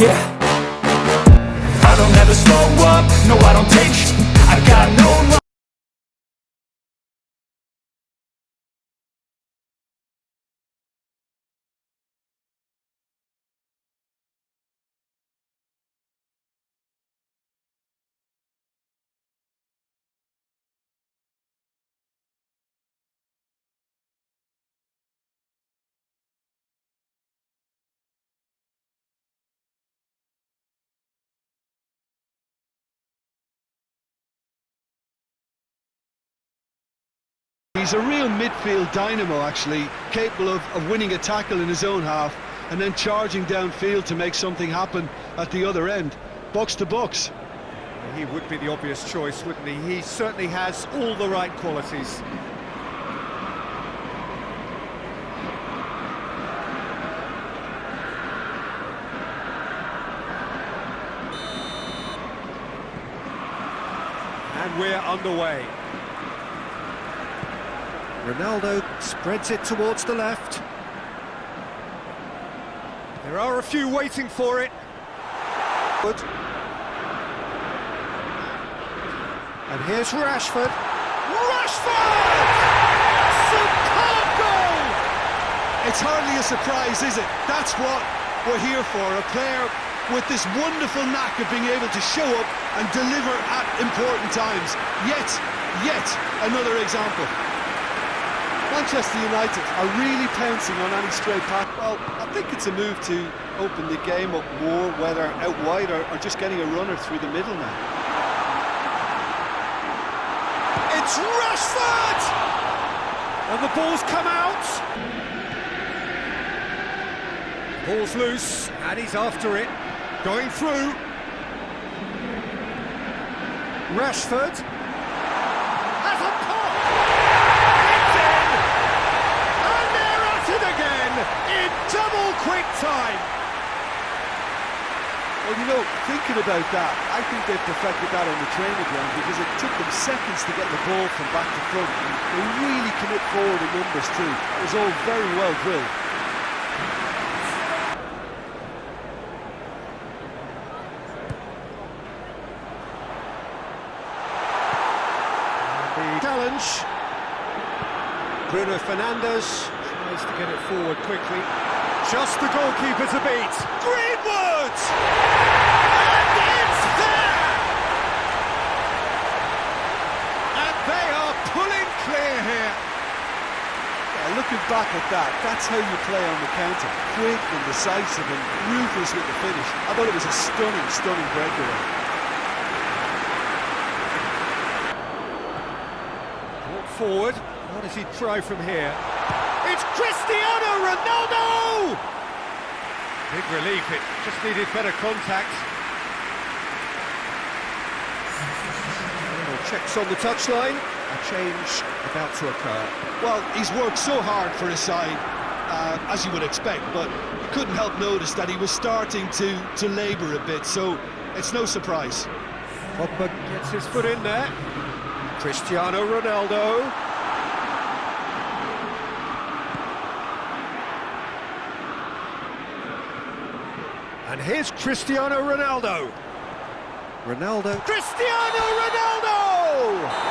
Yeah. I don't ever slow up, no I don't take I got no He's a real midfield dynamo, actually, capable of, of winning a tackle in his own half and then charging downfield to make something happen at the other end. Box to box. He would be the obvious choice, wouldn't he? He certainly has all the right qualities. And we're underway. Ronaldo spreads it towards the left. There are a few waiting for it. Good. And here's Rashford. Rashford! Superb goal! It's hardly a surprise, is it? That's what we're here for, a player with this wonderful knack of being able to show up and deliver at important times. Yet, yet another example. Manchester United are really pouncing on any stray pass. Well, I think it's a move to open the game up more, whether out wide or, or just getting a runner through the middle now. It's Rashford! And the ball's come out. Ball's loose, and he's after it. Going through. Rashford. Has a pop! It's in! And they're at it again in double quick time. Well, you know, thinking about that, I think they've perfected that on the training ground because it took them seconds to get the ball from back to front. They really commit forward in numbers too. It was all very well drilled. The challenge. Bruno Fernandes tries to get it forward quickly. Just the goalkeeper to beat. Greenwood! And it's there! And they are pulling clear here. Yeah, looking back at that, that's how you play on the counter. Quick and decisive and ruthless with the finish. I thought it was a stunning, stunning breakaway. Brought forward. What does he try from here? It's Cristiano Ronaldo! Big relief, it just needed better contact. Checks on the touchline. A change about to occur. Well, he's worked so hard for his side, uh, as you would expect, but you couldn't help notice that he was starting to, to labour a bit, so it's no surprise. Pogba gets his foot in there. Cristiano Ronaldo. And here's Cristiano Ronaldo. Ronaldo. Cristiano Ronaldo!